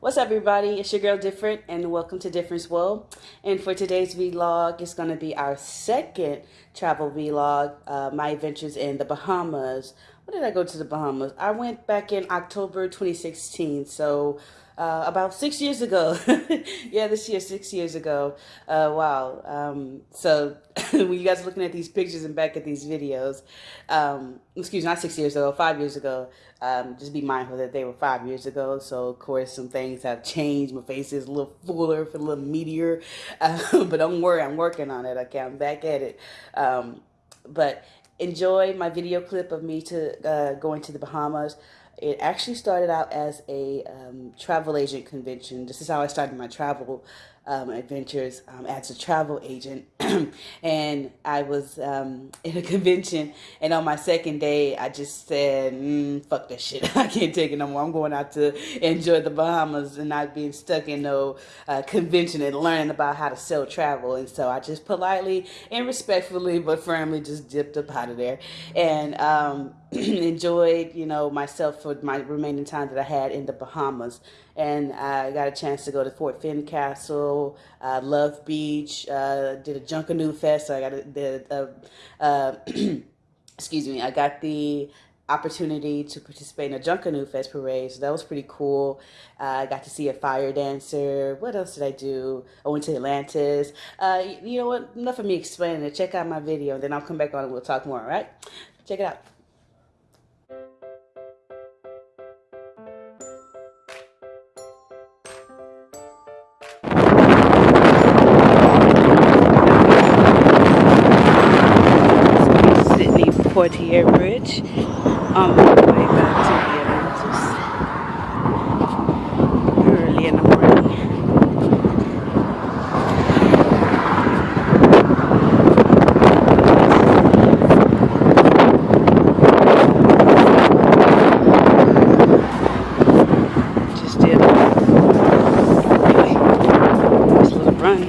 What's up, everybody? It's your girl Different, and welcome to Difference World. And for today's vlog, it's going to be our second travel vlog. Uh, my adventures in the Bahamas. When did I go to the Bahamas? I went back in October 2016, so uh, about six years ago. yeah, this year, six years ago. Uh, wow. Um, so when you guys are looking at these pictures and back at these videos, um, excuse me, not six years ago, five years ago, um, just be mindful that they were five years ago. So, of course, some things have changed. My face is a little fuller, a little meatier. Uh, but don't worry, I'm working on it. Okay, I'm back at it. Um, but enjoy my video clip of me to uh, going to the Bahamas. It actually started out as a um, travel agent convention. This is how I started my travel um, adventures um, as a travel agent. and I was um, in a convention, and on my second day, I just said, mm, "Fuck that shit! I can't take it no more. I'm going out to enjoy the Bahamas and not being stuck in no uh, convention and learning about how to sell travel." And so I just politely and respectfully, but firmly, just dipped up out of there and um, enjoyed, you know, myself for my remaining time that I had in the Bahamas and I got a chance to go to Fort Uh, Love Beach, uh, did a Junkanoo Fest. So I got a, uh, excuse me, I got the opportunity to participate in a Junkanoo Fest parade, so that was pretty cool. Uh, I got to see a fire dancer. What else did I do? I went to Atlantis. Uh, you know what? Enough of me explaining it. Check out my video, then I'll come back on and we'll talk more. All right? Check it out. On my way back to the Atlantis early in the morning. Just did anyway, this little run.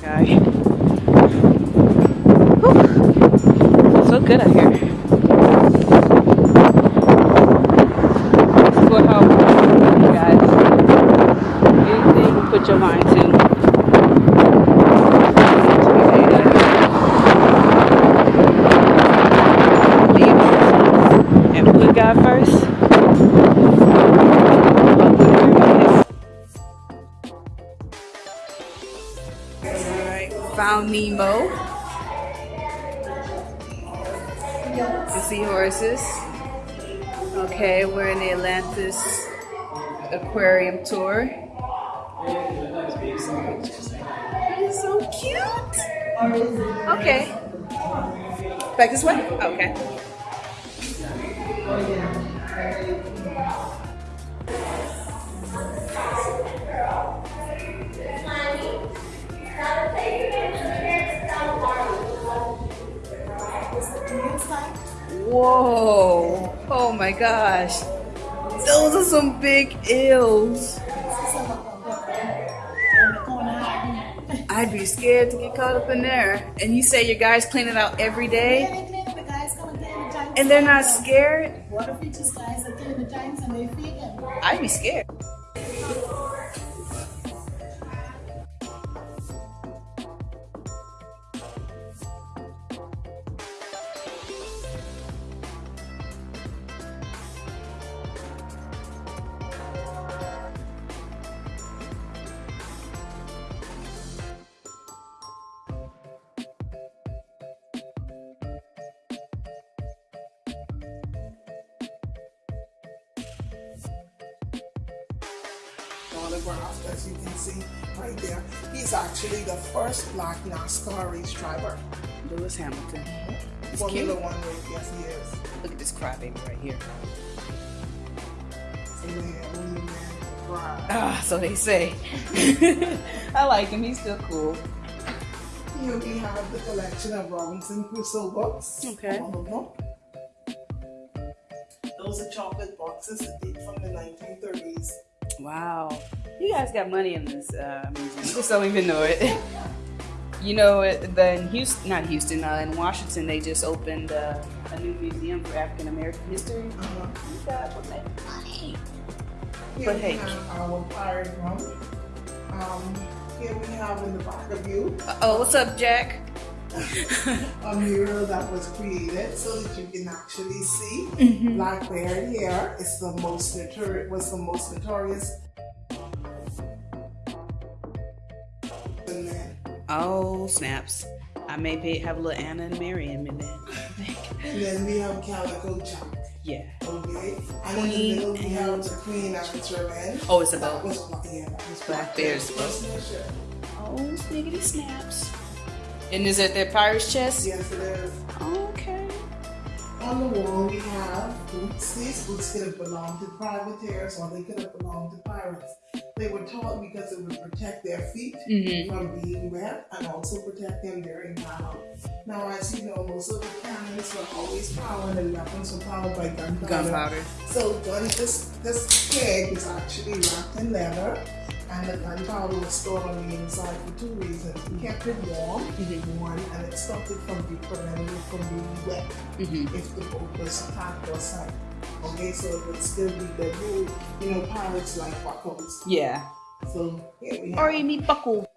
Guy. so good out here. For how you guys anything you put your mind to. Leave and first. Alright, found Nemo. The seahorses. Okay, we're in the Atlantis Aquarium tour. It's so cute. Okay. Back this way? Okay. Whoa. Oh my gosh. Those are some big eels. I'd be scared to get caught up in there. And you say your guys clean it out every day? And they're not scared? What if just the giants and they feed? I'd be scared. As you can see right there. He's actually the first black NASCAR race driver. Lewis Hamilton. He's Formula cute. One race, yes he is. Look at this crybaby right here. Amen, right. Ah, so they say. I like him. He's still cool. Here we have the collection of Robinson Crusoe books. Okay. All of them. Those are chocolate boxes that date from the 1930s. Wow. You guys got money in this uh, museum. Just don't even know it. You know, the in Houston, not Houston, uh, in Washington, they just opened uh, a new museum for African American history. Uh-huh. You guys will make money. Here but we hey. our pirate rum. Um, here we have in the back of you Oh, what's up, Jack? A mural that was created so that you can actually see Mm-hmm. Blackbeard here. It's the most notorious was the most notorious. Oh, snaps. I may be, have a little Anna and Mary in me then. and then we have Calico Jack. Yeah. Okay, and in the middle we have the Queen and its revenge. Oh, it's That about. was Black, yeah, that was Blackbeard's First initial. Oh, sniggity snaps. And is it the pirate's chest? Yes, it is. Okay. On the wall we have boots. These boots could have belonged to privateers or they could have belonged to pirates. They were taught because it would protect their feet Mm-hmm. from being wet and also protect them during battle. Now, as you know, most of the cannons were always powered and weapons were powered by gunpowder. Gunpowder. So gun, this this keg is actually wrapped in leather, and the gunpowder was stored on the inside for two reasons. It kept it warm, Mhm. one, and it stopped it from being from being wet Mm-hmm. if the boat was attacked or sank. Okay, so it would still be the rule. You know, pirates like buckles. Yeah. So here we have Or you need buckle.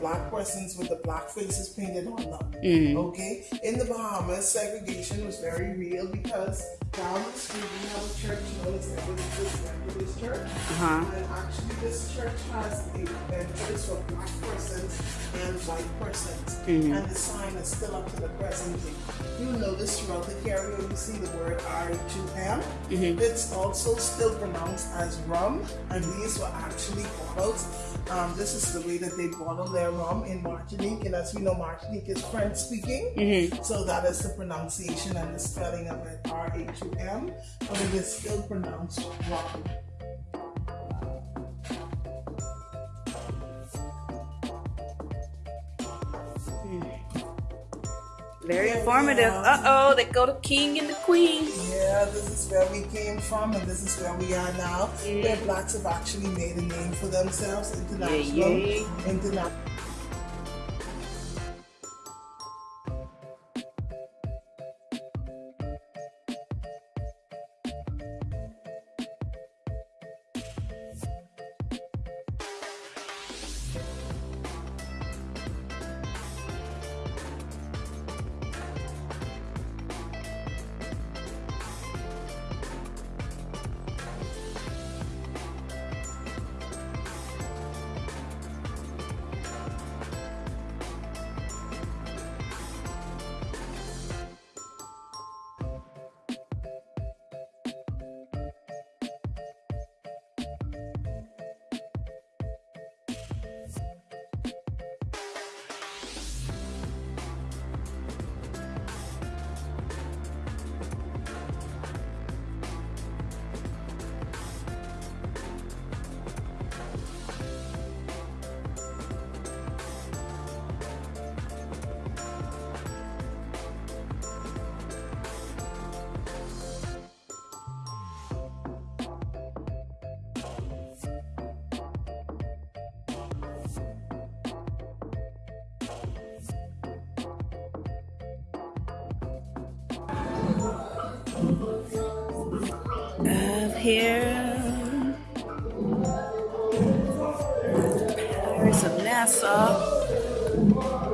Black persons with the black faces painted on them. Mm. Okay, in the Bahamas, segregation was very real because down the street we have a church known as Methodist Methodist Church. Uh-huh. And actually, this church has a entrance for black persons and white persons. Mhm. And the sign is still up to the present day. You'll notice throughout the carrier, you see the word R2M. Mhm. It's also still pronounced as rum, and these were actually bottles. Um, this is the way that they bottle their rum in Martinique, and as we know, Martinique is French speaking. Mhm. So that is the pronunciation and the spelling of it, R H U M, but it is still pronounced rum. Very informative. yeah. Uh oh, they go to king and the queen. Yeah, this is where we came from, and this is where we are now. Where blacks have actually made a name for themselves international. yeah. Interna- here. Pirates of Nassau.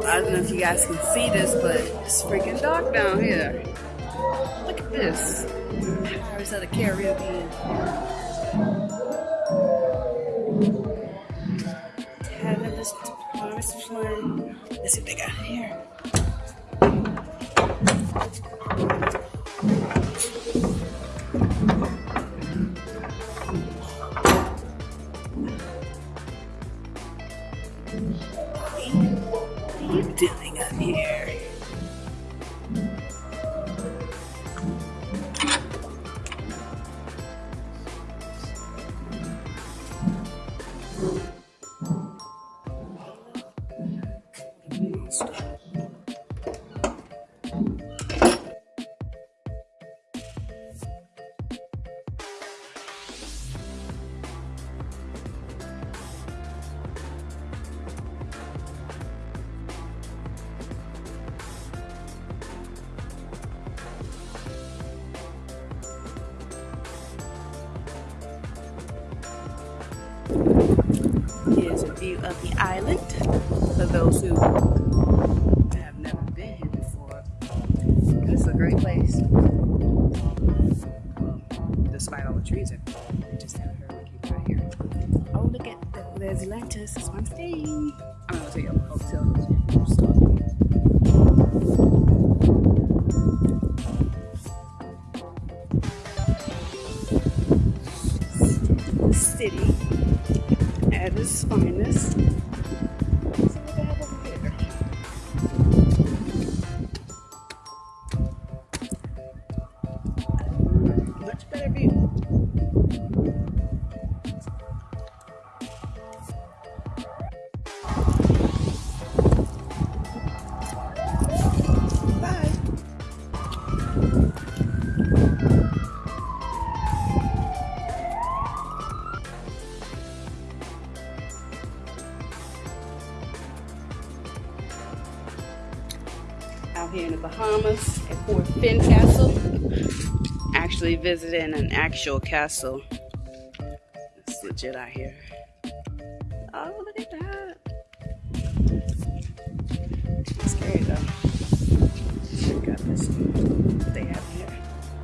I don't know if you guys can see this, but it's freaking dark down here. Look at this. Pirates of the Caribbean. Let's see what they got here. Of the island for those who have never been here before. This is a great place. despite all the trees, I just haven't heard of out here. Oh, look at that. There's Atlantis. That's where I'm staying. I'm to tell you. City at Castle. Actually visiting an actual castle. It's legit out here. Oh, look at that. It's scary though. Check out this they have here.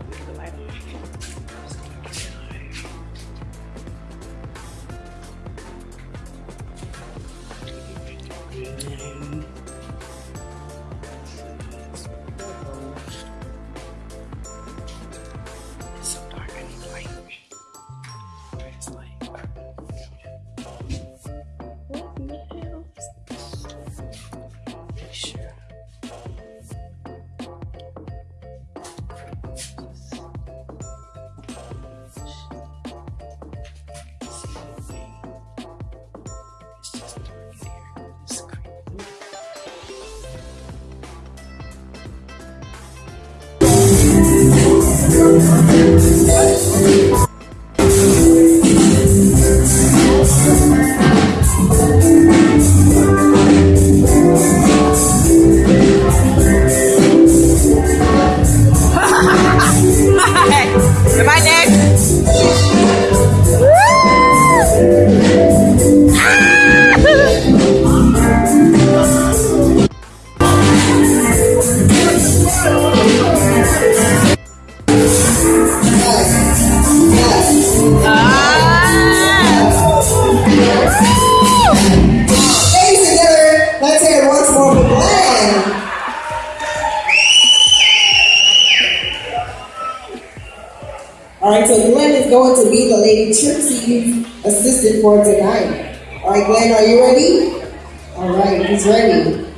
Look at the light on. And I'm not afraid to All right, so Glenn is going to be the Lady Trixie's assistant for tonight. All right, Glenn, are you ready? All right, he's ready.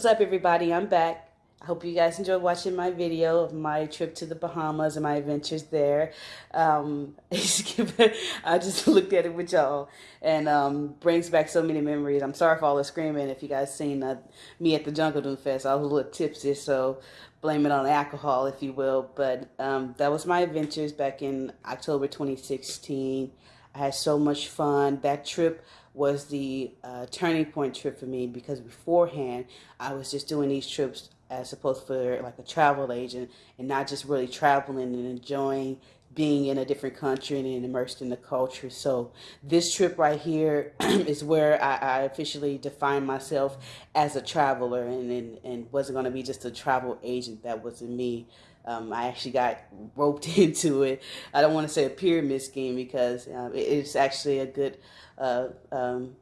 What's up, everybody? I'm back. I hope you guys enjoyed watching my video of my trip to the Bahamas and my adventures there. Um, I just looked at it with y'all and um, brings back so many memories. I'm sorry for all the screaming. If you guys seen uh, me at the Junkanoo Fest, I was a little tipsy, so blame it on alcohol, if you will. But um, that was my adventures back in October 2016. I had so much fun. That trip was the uh, turning point trip for me because beforehand I was just doing these trips as opposed for like a travel agent and not just really traveling and enjoying being in a different country and immersed in the culture. So this trip right here is where I, I, officially defined myself as a traveler and, and, and wasn't going to be just a travel agent. That wasn't me. Um, I actually got roped into it. I don't want to say a pyramid scheme because uh, it's actually a good uh, um,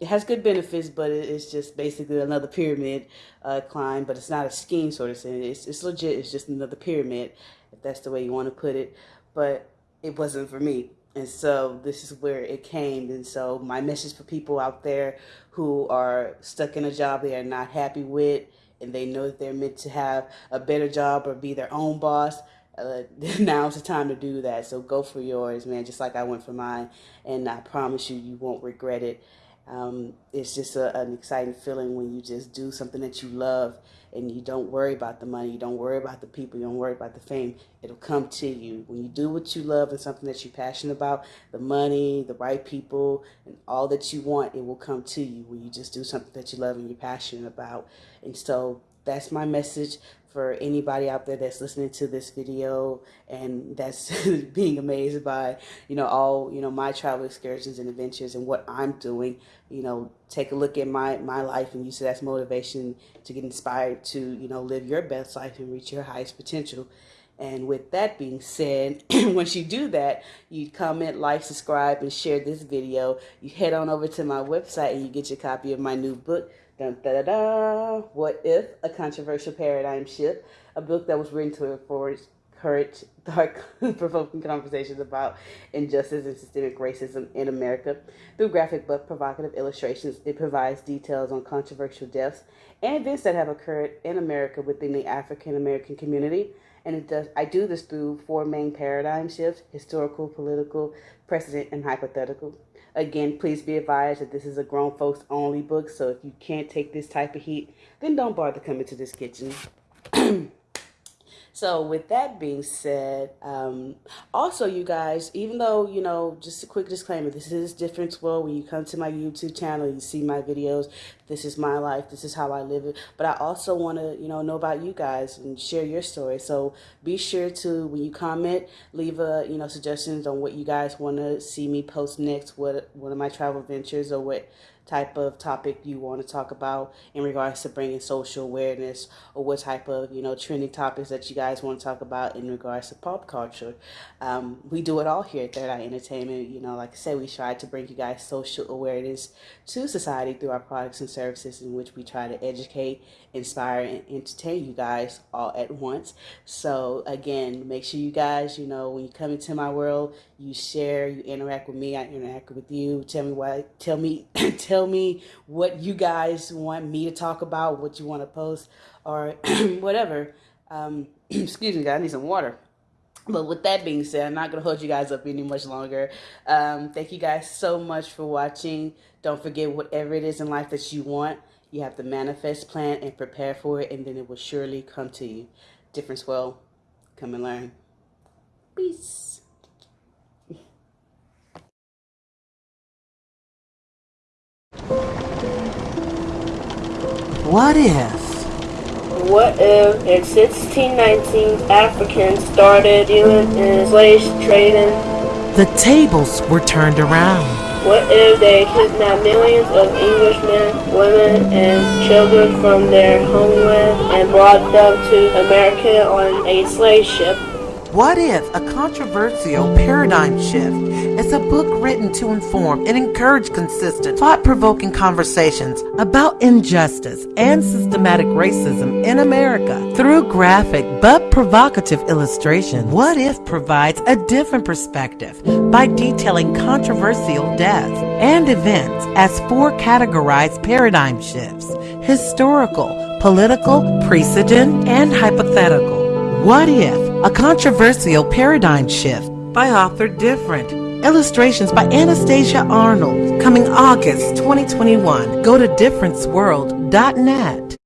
it has good benefits, but it's just basically another pyramid uh, climb. But it's not a scheme sort of thing. It's it's legit. It's just another pyramid, if that's the way you want to put it. But it wasn't for me, and so this is where it came. And so my message for people out there who are stuck in a job they are not happy with, and they know that they're meant to have a better job or be their own boss. Uh, now's the time to do that. So go for yours, man. Just like I went for mine, and I promise you, you won't regret it. Um, it's just a, an exciting feeling when you just do something that you love and you don't worry about the money, you don't worry about the people, you don't worry about the fame. It'll come to you. When you do what you love and something that you're passionate about, the money, the right people, and all that you want, it will come to you when you just do something that you love and you're passionate about. And so that's my message for anybody out there that's listening to this video and that's being amazed by you know all you know my travel excursions and adventures and what I'm doing you know take a look at my my life and use it as motivation to get inspired to you know live your best life and reach your highest potential and with that being said, once you do that, you comment, like, subscribe, and share this video. You head on over to my website and you get your copy of my new book, Dun, da, da, da. What If? A Controversial Paradigm Shift, a book that was written to encourage courage, dark, provoking conversations about injustice and systemic racism in America. Through graphic but provocative illustrations, it provides details on controversial deaths and events that have occurred in America within the African American community. And it does I do this through four main paradigm shifts historical, political, precedent, and hypothetical. Again, please be advised that this is a grown folks only book, so if you can't take this type of heat, then don't bother coming to this kitchen. So with that being said, um, also you guys, even though, you know, just a quick disclaimer, this is Difference World. When you come to my YouTube channel, you see my videos. This is my life. This is how I live it. But I also want to, you know, know about you guys and share your story. So be sure to, when you comment, leave a, you know, suggestions on what you guys want to see me post next, what one of my travel ventures or what type of topic you want to talk about in regards to bringing social awareness or what type of you know trending topics that you guys want to talk about in regards to pop culture. Um, we do it all here at third eye entertainment. You know like i said we try to bring you guys social awareness to society through our products and services in which we try to educate inspire and entertain you guys all at once. So again make sure you guys you know when you come into my world you share you interact with me i interact with you. Tell me why tell me tell tell me what you guys want me to talk about, what you want to post, or whatever. Um, excuse me, guys, I need some water. But with that being said, I'm not going to hold you guys up any much longer. Um, thank you guys so much for watching. Don't forget, whatever it is in life that you want, you have to manifest, plan, and prepare for it, and then it will surely come to you. Difference well, come and learn. Peace. What if? What if in 1619 Africans started dealing in slave trading? The tables were turned around. What if they kidnapped millions of Englishmen, women, and children from their homeland and brought them to America on a slave ship? What if a controversial paradigm shift is a book written to inform and encourage consistent, thought provoking conversations about injustice and systematic racism in America through graphic but provocative illustration? What if provides a different perspective by detailing controversial deaths and events as four categorized paradigm shifts historical, political, precedent, and hypothetical. What if? A controversial paradigm shift by author Different. Illustrations by Anastasia Arnold. Coming August 2021. Go to differenceworld.net.